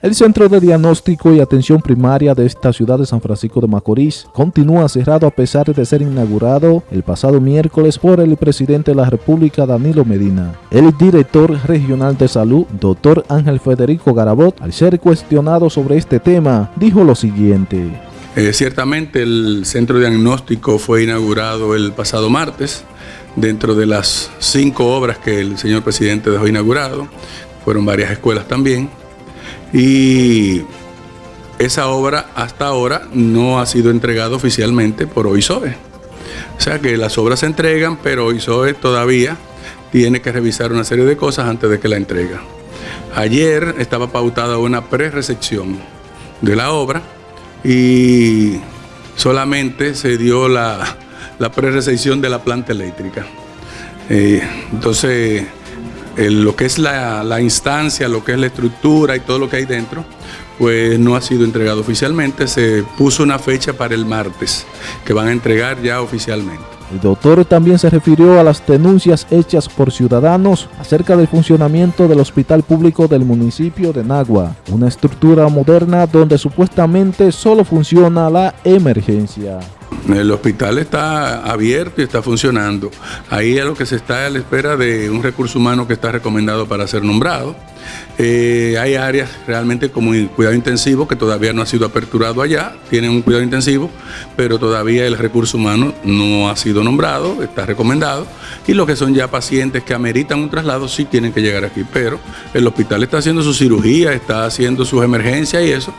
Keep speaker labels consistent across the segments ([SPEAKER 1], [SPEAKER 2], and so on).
[SPEAKER 1] El Centro de Diagnóstico y Atención Primaria de esta ciudad de San Francisco de Macorís continúa cerrado a pesar de ser inaugurado el pasado miércoles por el presidente de la República, Danilo Medina. El director regional de salud, doctor Ángel Federico Garabot, al ser cuestionado sobre este tema, dijo lo siguiente.
[SPEAKER 2] Eh, ciertamente el centro de diagnóstico fue inaugurado el pasado martes, dentro de las cinco obras que el señor presidente dejó inaugurado, fueron varias escuelas también, y esa obra hasta ahora no ha sido entregada oficialmente por OISOE. O sea que las obras se entregan, pero OISOE todavía tiene que revisar una serie de cosas antes de que la entrega. Ayer estaba pautada una pre-recepción de la obra y solamente se dio la, la pre-recepción de la planta eléctrica. Eh, entonces, lo que es la, instancia, lo que es la estructura y todo lo que hay dentro, pues no ha sido entregado oficialmente. Se puso una fecha para el martes, que van a entregar ya oficialmente.
[SPEAKER 1] El doctor también se refirió a las denuncias hechas por ciudadanos acerca del funcionamiento del hospital público del municipio de Nagua, una estructura moderna donde supuestamente solo funciona la emergencia.
[SPEAKER 2] El hospital está abierto y está funcionando. Ahí es lo que se está a la espera de un recurso humano que está recomendado para ser nombrado. Eh, hay áreas realmente como cuidado intensivo que todavía no ha sido aperturado allá, tienen un cuidado intensivo, pero todavía el recurso humano no ha sido nombrado, está recomendado, y los que son ya pacientes que ameritan un traslado sí tienen que llegar aquí, pero el hospital está haciendo su cirugía, está haciendo sus emergencias y eso.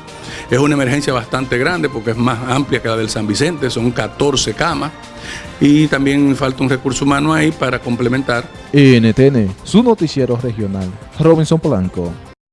[SPEAKER 2] Es una emergencia bastante grande porque es más amplia que la del San Vicente, son 14 camas y también falta un recurso humano ahí para complementar.
[SPEAKER 1] NTN, su noticiero regional, Robinson Polanco.